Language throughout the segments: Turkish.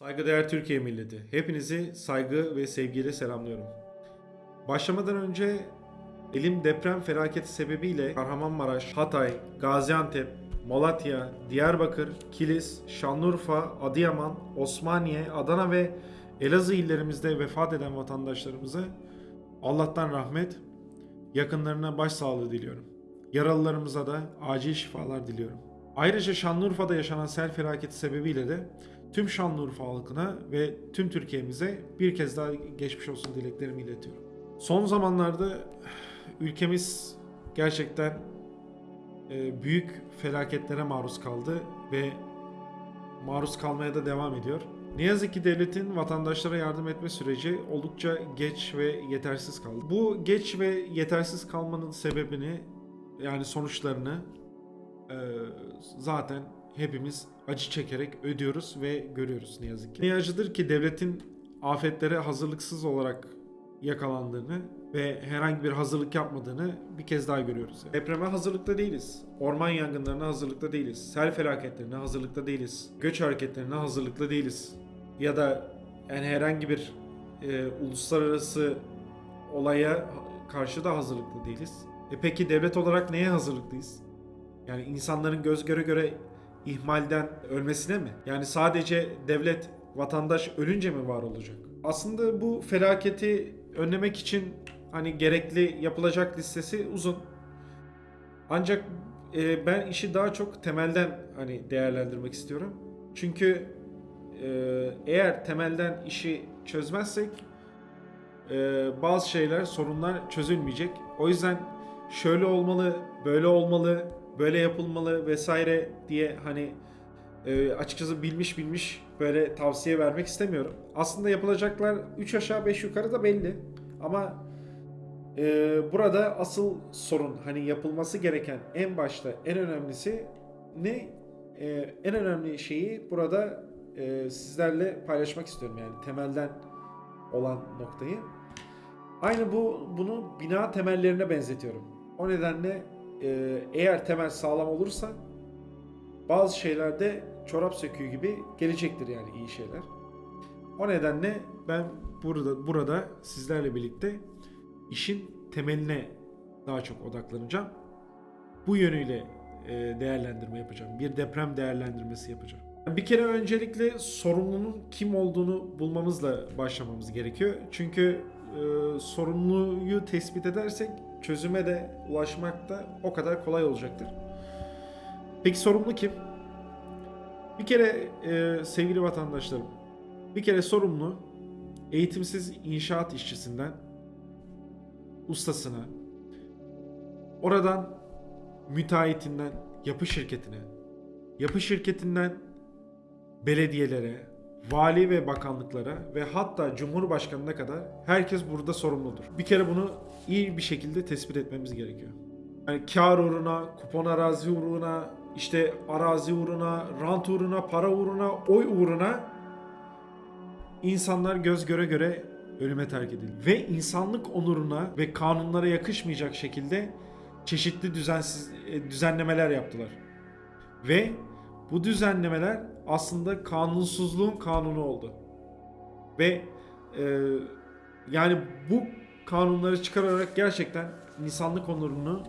Saygıdeğer Türkiye milleti, hepinizi saygı ve sevgiyle selamlıyorum. Başlamadan önce elim deprem felaketi sebebiyle Kahramanmaraş, Hatay, Gaziantep, Malatya, Diyarbakır, Kilis, Şanlıurfa, Adıyaman, Osmaniye, Adana ve Elazığ illerimizde vefat eden vatandaşlarımıza Allah'tan rahmet, yakınlarına başsağlığı diliyorum. Yaralılarımıza da acil şifalar diliyorum. Ayrıca Şanlıurfa'da yaşanan sel felaketi sebebiyle de tüm Şanlıurfa halkına ve tüm Türkiye'mize bir kez daha geçmiş olsun dileklerimi iletiyorum. Son zamanlarda ülkemiz gerçekten e, büyük felaketlere maruz kaldı ve maruz kalmaya da devam ediyor. Ne yazık ki devletin vatandaşlara yardım etme süreci oldukça geç ve yetersiz kaldı. Bu geç ve yetersiz kalmanın sebebini yani sonuçlarını e, zaten hepimiz acı çekerek ödüyoruz ve görüyoruz ne yazık ki. Ne acıdır ki devletin afetlere hazırlıksız olarak yakalandığını ve herhangi bir hazırlık yapmadığını bir kez daha görüyoruz. yani. Depreme hazırlıkta değiliz. Orman yangınlarına hazırlıkta değiliz. Sel felaketlerine hazırlıkta değiliz. Göç hareketlerine hazırlıklı değiliz. Ya da yani herhangi bir e, uluslararası olaya karşı da hazırlıklı değiliz. E peki devlet olarak neye hazırlıklıyız? Yani insanların göz göre göre ihmalden ölmesine mi? Yani sadece devlet vatandaş ölünce mi var olacak? Aslında bu felaketi önlemek için hani gerekli yapılacak listesi uzun. Ancak e, ben işi daha çok temelden hani değerlendirmek istiyorum. Çünkü e, eğer temelden işi çözmezsek e, bazı şeyler, sorunlar çözülmeyecek. O yüzden şöyle olmalı, böyle olmalı, böyle yapılmalı vesaire diye hani e, açıkçası bilmiş bilmiş böyle tavsiye vermek istemiyorum. Aslında yapılacaklar 3 aşağı 5 yukarı da belli. Ama e, burada asıl sorun hani yapılması gereken en başta en önemlisi ne? E, en önemli şeyi burada e, sizlerle paylaşmak istiyorum yani temelden olan noktayı. Aynı bu bunu bina temellerine benzetiyorum. O nedenle e, eğer temel sağlam olursa bazı şeylerde çorap söküğü gibi gelecektir yani iyi şeyler. O nedenle ben burada burada sizlerle birlikte işin temeline daha çok odaklanacağım. Bu yönüyle e, değerlendirme yapacağım. Bir deprem değerlendirmesi yapacağım. Bir kere öncelikle sorumlunun kim olduğunu bulmamızla başlamamız gerekiyor. Çünkü e, sorumluyu tespit edersek çözüme de ulaşmak da o kadar kolay olacaktır. Peki sorumlu kim? Bir kere e, sevgili vatandaşlarım, bir kere sorumlu eğitimsiz inşaat işçisinden ustasına, oradan müteahhitinden yapı şirketine, yapı şirketinden belediyelere, vali ve bakanlıklara ve hatta cumhurbaşkanına kadar herkes burada sorumludur. Bir kere bunu iyi bir şekilde tespit etmemiz gerekiyor. Yani kar uğruna, kupon arazi uğruna, işte arazi uğruna, rant uğruna, para uğruna, oy uğruna insanlar göz göre göre ölüme terk edildi. Ve insanlık onuruna ve kanunlara yakışmayacak şekilde çeşitli düzensiz e, düzenlemeler yaptılar. Ve bu düzenlemeler aslında kanunsuzluğun kanunu oldu. Ve e, yani bu kanunları çıkararak gerçekten insanlık onurunu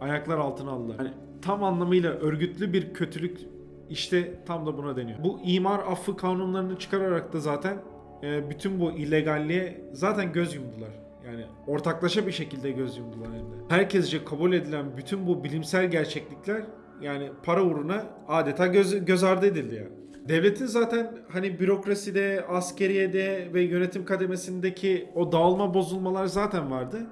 ayaklar altına aldılar. Yani tam anlamıyla örgütlü bir kötülük işte tam da buna deniyor. Bu imar affı kanunlarını çıkararak da zaten e, bütün bu illegalliğe zaten göz yumdular. Yani ortaklaşa bir şekilde göz yumdular hem de. Herkesce kabul edilen bütün bu bilimsel gerçeklikler yani para uğruna adeta göz, göz ardı edildi ya. Devletin zaten hani bürokraside, askeriyede ve yönetim kademesindeki o dağılma bozulmalar zaten vardı.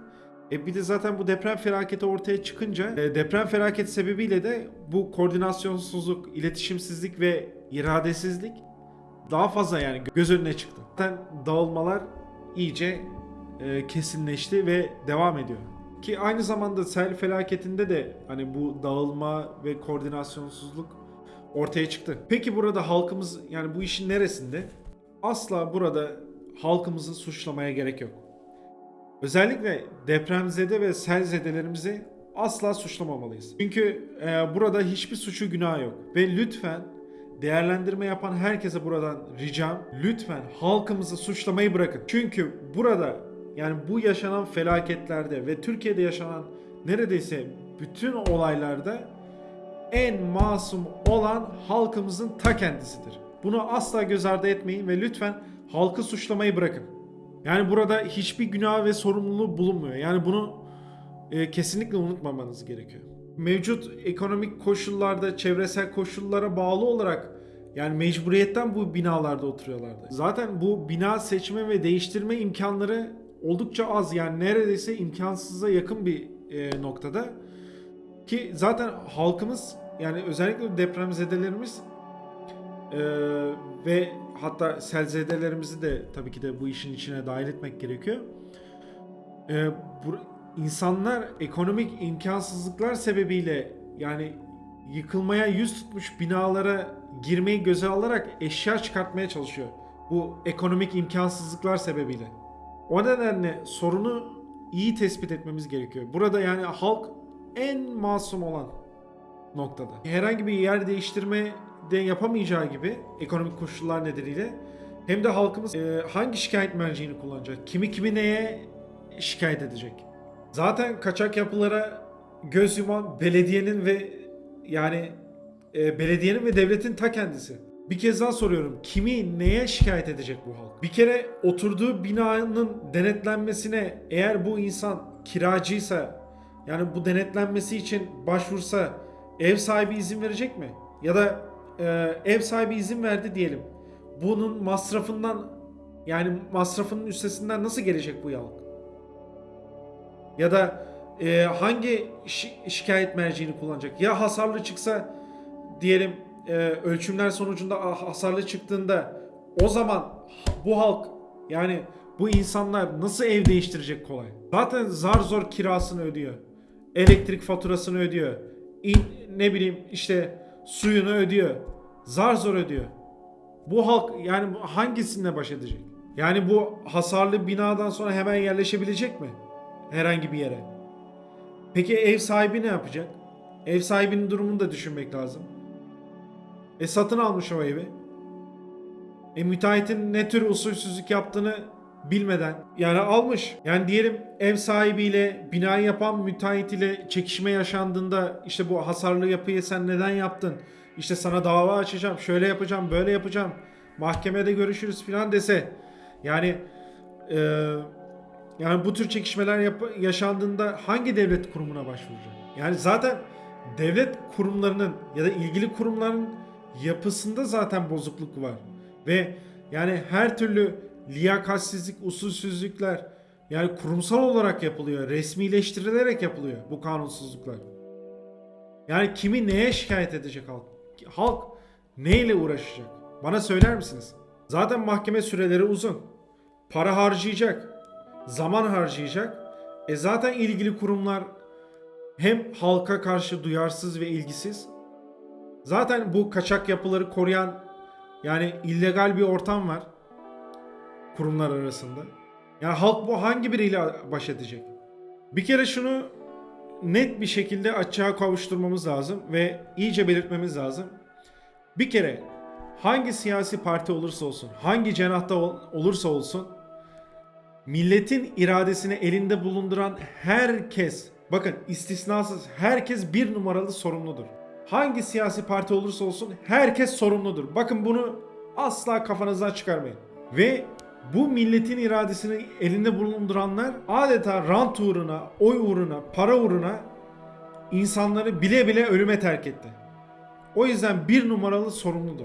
E bir de zaten bu deprem felaketi ortaya çıkınca e, deprem felaketi sebebiyle de bu koordinasyonsuzluk, iletişimsizlik ve iradesizlik daha fazla yani göz önüne çıktı. Zaten dağılmalar iyice e, kesinleşti ve devam ediyor. Ki aynı zamanda sel felaketinde de hani bu dağılma ve koordinasyonsuzluk ortaya çıktı. Peki burada halkımız yani bu işin neresinde? Asla burada halkımızı suçlamaya gerek yok. Özellikle depremzede ve selzedelerimizi asla suçlamamalıyız. Çünkü e, burada hiçbir suçu günah yok. Ve lütfen değerlendirme yapan herkese buradan ricam lütfen halkımızı suçlamayı bırakın. Çünkü burada yani bu yaşanan felaketlerde ve Türkiye'de yaşanan neredeyse bütün olaylarda en masum olan halkımızın ta kendisidir. Bunu asla göz ardı etmeyin ve lütfen halkı suçlamayı bırakın. Yani burada hiçbir günah ve sorumluluğu bulunmuyor. Yani bunu e, kesinlikle unutmamanız gerekiyor. Mevcut ekonomik koşullarda, çevresel koşullara bağlı olarak yani mecburiyetten bu binalarda oturuyorlardı. Zaten bu bina seçme ve değiştirme imkanları oldukça az. Yani neredeyse imkansıza yakın bir e, noktada. Ki zaten halkımız yani özellikle depremzedelerimiz e, ve hatta selzedelerimizi de tabii ki de bu işin içine dahil etmek gerekiyor. E, bu, insanlar ekonomik imkansızlıklar sebebiyle yani yıkılmaya yüz tutmuş binalara girmeyi göze alarak eşya çıkartmaya çalışıyor. Bu ekonomik imkansızlıklar sebebiyle. O nedenle sorunu iyi tespit etmemiz gerekiyor. Burada yani halk en masum olan noktada. Herhangi bir yer değiştirme de yapamayacağı gibi ekonomik koşullar nedeniyle hem de halkımız e, hangi şikayet merceğini kullanacak? Kimi kimi neye şikayet edecek? Zaten kaçak yapılara göz yuman belediyenin ve yani e, belediyenin ve devletin ta kendisi. Bir kez daha soruyorum. Kimi neye şikayet edecek bu halk? Bir kere oturduğu binanın denetlenmesine eğer bu insan kiracıysa yani bu denetlenmesi için başvursa ev sahibi izin verecek mi? Ya da e, ev sahibi izin verdi diyelim. Bunun masrafından yani masrafının üstesinden nasıl gelecek bu halk? Ya da e, hangi şi- şikayet merciğini kullanacak? Ya hasarlı çıksa diyelim e, ölçümler sonucunda ah, hasarlı çıktığında o zaman bu halk yani bu insanlar nasıl ev değiştirecek kolay? Zaten zar zor kirasını ödüyor. Elektrik faturasını ödüyor. İn, ne bileyim işte suyunu ödüyor. Zar zor ödüyor. Bu halk yani bu hangisine baş edecek? Yani bu hasarlı binadan sonra hemen yerleşebilecek mi? Herhangi bir yere. Peki ev sahibi ne yapacak? Ev sahibinin durumunu da düşünmek lazım. E satın almış o evi. E müteahhitin ne tür usulsüzlük yaptığını bilmeden yani almış. Yani diyelim ev sahibiyle binayı yapan müteahhit ile çekişme yaşandığında işte bu hasarlı yapıyı sen neden yaptın? İşte sana dava açacağım, şöyle yapacağım, böyle yapacağım. Mahkemede görüşürüz falan dese. Yani e, yani bu tür çekişmeler yap- yaşandığında hangi devlet kurumuna başvuracak? Yani zaten devlet kurumlarının ya da ilgili kurumların yapısında zaten bozukluk var. Ve yani her türlü liyakatsizlik, usulsüzlükler yani kurumsal olarak yapılıyor, resmileştirilerek yapılıyor bu kanunsuzluklar. Yani kimi neye şikayet edecek halk? Halk neyle uğraşacak? Bana söyler misiniz? Zaten mahkeme süreleri uzun. Para harcayacak. Zaman harcayacak. E zaten ilgili kurumlar hem halka karşı duyarsız ve ilgisiz. Zaten bu kaçak yapıları koruyan yani illegal bir ortam var kurumlar arasında. Yani halk bu hangi biriyle baş edecek? Bir kere şunu net bir şekilde açığa kavuşturmamız lazım ve iyice belirtmemiz lazım. Bir kere hangi siyasi parti olursa olsun, hangi cenahta ol- olursa olsun milletin iradesini elinde bulunduran herkes, bakın istisnasız herkes bir numaralı sorumludur. Hangi siyasi parti olursa olsun herkes sorumludur. Bakın bunu asla kafanızdan çıkarmayın. Ve bu milletin iradesini elinde bulunduranlar adeta rant uğruna, oy uğruna, para uğruna insanları bile bile ölüme terk etti. O yüzden bir numaralı sorumludur.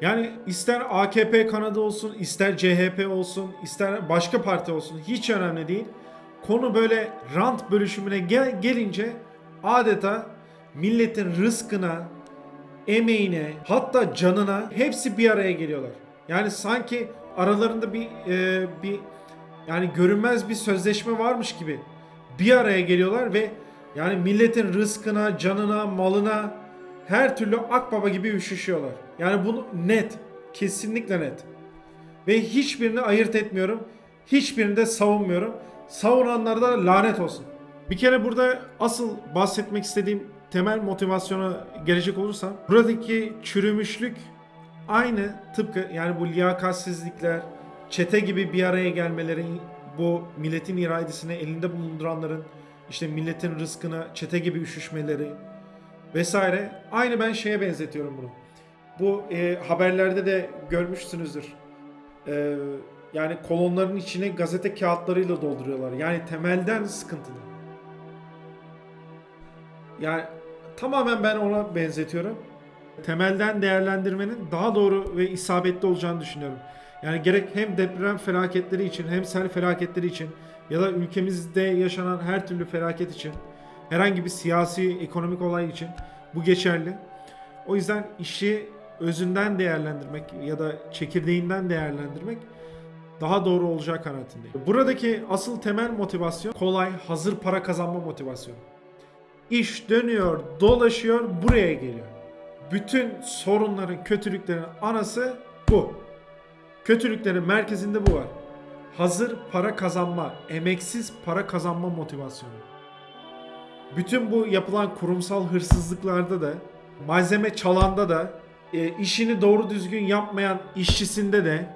Yani ister AKP kanadı olsun, ister CHP olsun, ister başka parti olsun hiç önemli değil. Konu böyle rant bölüşümüne gel- gelince adeta milletin rızkına, emeğine, hatta canına hepsi bir araya geliyorlar. Yani sanki aralarında bir e, bir yani görünmez bir sözleşme varmış gibi bir araya geliyorlar ve yani milletin rızkına, canına, malına her türlü akbaba gibi üşüşüyorlar. Yani bunu net, kesinlikle net. Ve hiçbirini ayırt etmiyorum. Hiçbirini de savunmuyorum. Savunanlara da lanet olsun. Bir kere burada asıl bahsetmek istediğim temel motivasyona gelecek olursam buradaki çürümüşlük aynı tıpkı yani bu liyakatsizlikler, çete gibi bir araya gelmeleri, bu milletin iradesini elinde bulunduranların işte milletin rızkına çete gibi üşüşmeleri vesaire aynı ben şeye benzetiyorum bunu. Bu e, haberlerde de görmüşsünüzdür. E, yani kolonların içine gazete kağıtlarıyla dolduruyorlar. Yani temelden sıkıntılı. Yani tamamen ben ona benzetiyorum. Temelden değerlendirmenin daha doğru ve isabetli olacağını düşünüyorum. Yani gerek hem deprem felaketleri için hem sel felaketleri için ya da ülkemizde yaşanan her türlü felaket için herhangi bir siyasi, ekonomik olay için bu geçerli. O yüzden işi özünden değerlendirmek ya da çekirdeğinden değerlendirmek daha doğru olacağı kanaatindeyim. Buradaki asıl temel motivasyon kolay, hazır para kazanma motivasyonu. İş dönüyor, dolaşıyor, buraya geliyor. Bütün sorunların, kötülüklerin anası bu. Kötülüklerin merkezinde bu var. Hazır para kazanma, emeksiz para kazanma motivasyonu. Bütün bu yapılan kurumsal hırsızlıklarda da, malzeme çalanda da, e, işini doğru düzgün yapmayan işçisinde de,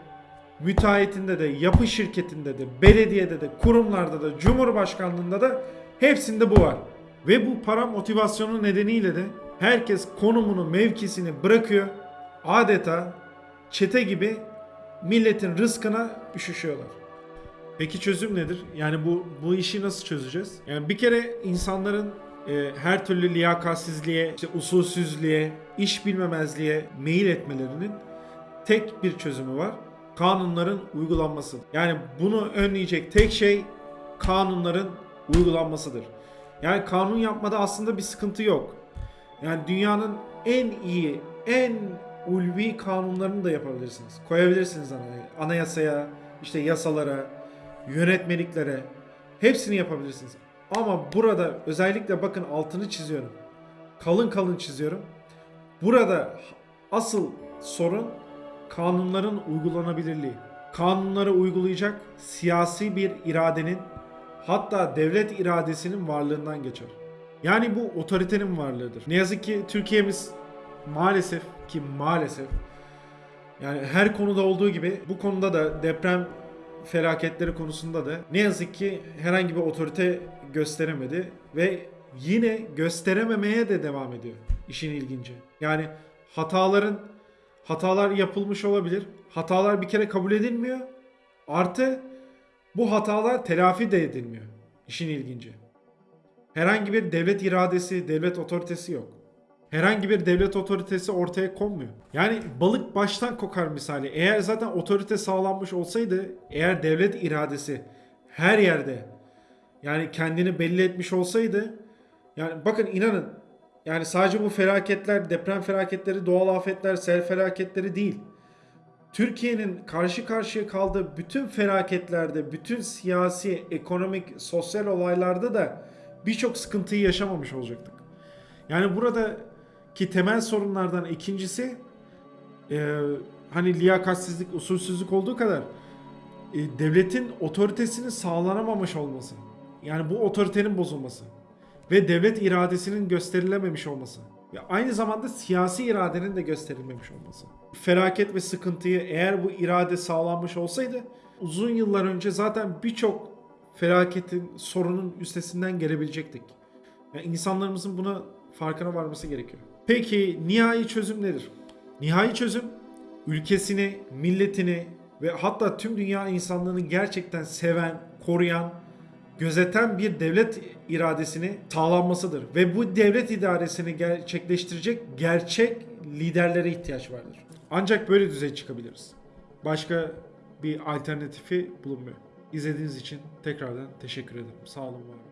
müteahhitinde de, yapı şirketinde de, belediyede de, kurumlarda da, cumhurbaşkanlığında da hepsinde bu var. Ve bu para motivasyonu nedeniyle de herkes konumunu, mevkisini bırakıyor. Adeta çete gibi milletin rızkına üşüşüyorlar. Peki çözüm nedir? Yani bu bu işi nasıl çözeceğiz? Yani bir kere insanların e, her türlü liyakatsizliğe, işte usulsüzlüğe, iş bilmemezliğe meyil etmelerinin tek bir çözümü var. Kanunların uygulanması. Yani bunu önleyecek tek şey kanunların uygulanmasıdır. Yani kanun yapmada aslında bir sıkıntı yok. Yani dünyanın en iyi, en ulvi kanunlarını da yapabilirsiniz. Koyabilirsiniz anaya- anayasaya, işte yasalara, yönetmeliklere. Hepsini yapabilirsiniz. Ama burada özellikle bakın altını çiziyorum. Kalın kalın çiziyorum. Burada asıl sorun kanunların uygulanabilirliği. Kanunları uygulayacak siyasi bir iradenin hatta devlet iradesinin varlığından geçer. Yani bu otoritenin varlığıdır. Ne yazık ki Türkiye'miz maalesef ki maalesef yani her konuda olduğu gibi bu konuda da deprem felaketleri konusunda da ne yazık ki herhangi bir otorite gösteremedi ve yine gösterememeye de devam ediyor. İşin ilginci. Yani hataların hatalar yapılmış olabilir. Hatalar bir kere kabul edilmiyor. Artı bu hatalar telafi de edilmiyor. İşin ilginci. Herhangi bir devlet iradesi, devlet otoritesi yok. Herhangi bir devlet otoritesi ortaya konmuyor. Yani balık baştan kokar misali. Eğer zaten otorite sağlanmış olsaydı, eğer devlet iradesi her yerde yani kendini belli etmiş olsaydı yani bakın inanın yani sadece bu felaketler, deprem felaketleri, doğal afetler, sel felaketleri değil. Türkiye'nin karşı karşıya kaldığı bütün felaketlerde, bütün siyasi, ekonomik, sosyal olaylarda da birçok sıkıntıyı yaşamamış olacaktık. Yani buradaki temel sorunlardan ikincisi e, hani liyakatsizlik, usulsüzlük olduğu kadar e, devletin otoritesinin sağlanamamış olması. Yani bu otoritenin bozulması ve devlet iradesinin gösterilememiş olması. Ve aynı zamanda siyasi iradenin de gösterilmemiş olması. Felaket ve sıkıntıyı eğer bu irade sağlanmış olsaydı uzun yıllar önce zaten birçok felaketin, sorunun üstesinden gelebilecektik. Yani insanlarımızın buna farkına varması gerekiyor. Peki nihai çözüm nedir? Nihai çözüm ülkesini, milletini ve hatta tüm dünya insanlığını gerçekten seven, koruyan, gözeten bir devlet iradesini sağlanmasıdır. Ve bu devlet idaresini gerçekleştirecek gerçek liderlere ihtiyaç vardır. Ancak böyle düzey çıkabiliriz. Başka bir alternatifi bulunmuyor. İzlediğiniz için tekrardan teşekkür ederim. Sağ olun var.